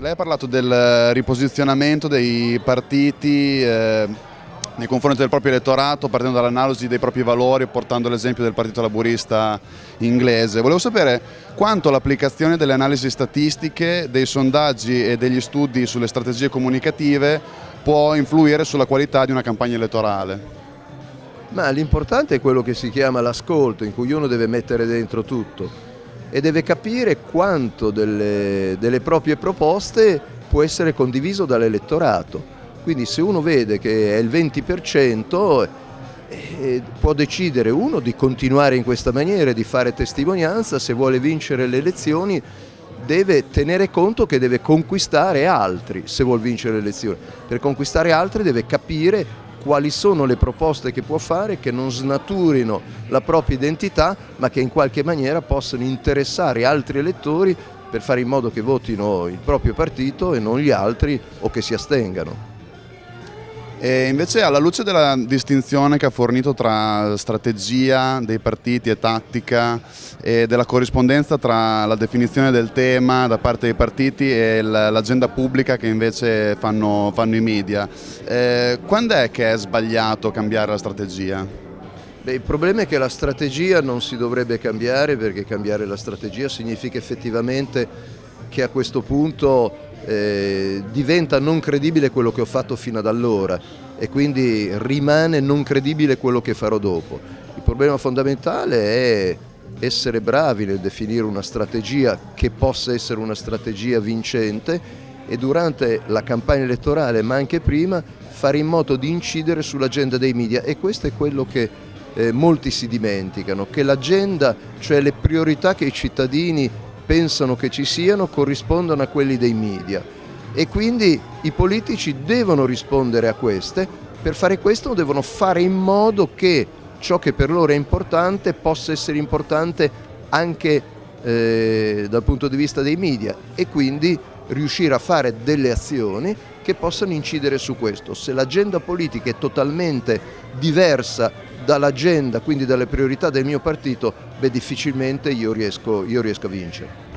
Lei ha parlato del riposizionamento dei partiti eh, nei confronti del proprio elettorato partendo dall'analisi dei propri valori portando l'esempio del partito laburista inglese. Volevo sapere quanto l'applicazione delle analisi statistiche, dei sondaggi e degli studi sulle strategie comunicative può influire sulla qualità di una campagna elettorale. Ma l'importante è quello che si chiama l'ascolto, in cui uno deve mettere dentro tutto e deve capire quanto delle, delle proprie proposte può essere condiviso dall'elettorato. Quindi se uno vede che è il 20% eh, può decidere uno di continuare in questa maniera, di fare testimonianza, se vuole vincere le elezioni deve tenere conto che deve conquistare altri se vuole vincere le elezioni. Per conquistare altri deve capire quali sono le proposte che può fare che non snaturino la propria identità ma che in qualche maniera possano interessare altri elettori per fare in modo che votino il proprio partito e non gli altri o che si astengano. E invece alla luce della distinzione che ha fornito tra strategia dei partiti e tattica e della corrispondenza tra la definizione del tema da parte dei partiti e l'agenda pubblica che invece fanno, fanno i media, eh, quando è che è sbagliato cambiare la strategia? Beh, il problema è che la strategia non si dovrebbe cambiare perché cambiare la strategia significa effettivamente che a questo punto eh, diventa non credibile quello che ho fatto fino ad allora e quindi rimane non credibile quello che farò dopo. Il problema fondamentale è essere bravi nel definire una strategia che possa essere una strategia vincente e durante la campagna elettorale ma anche prima fare in modo di incidere sull'agenda dei media e questo è quello che eh, molti si dimenticano, che l'agenda, cioè le priorità che i cittadini pensano che ci siano corrispondono a quelli dei media e quindi i politici devono rispondere a queste, per fare questo devono fare in modo che ciò che per loro è importante possa essere importante anche eh, dal punto di vista dei media e quindi riuscire a fare delle azioni che possano incidere su questo. Se l'agenda politica è totalmente diversa dall'agenda, quindi dalle priorità del mio partito, beh difficilmente io riesco, io riesco a vincere.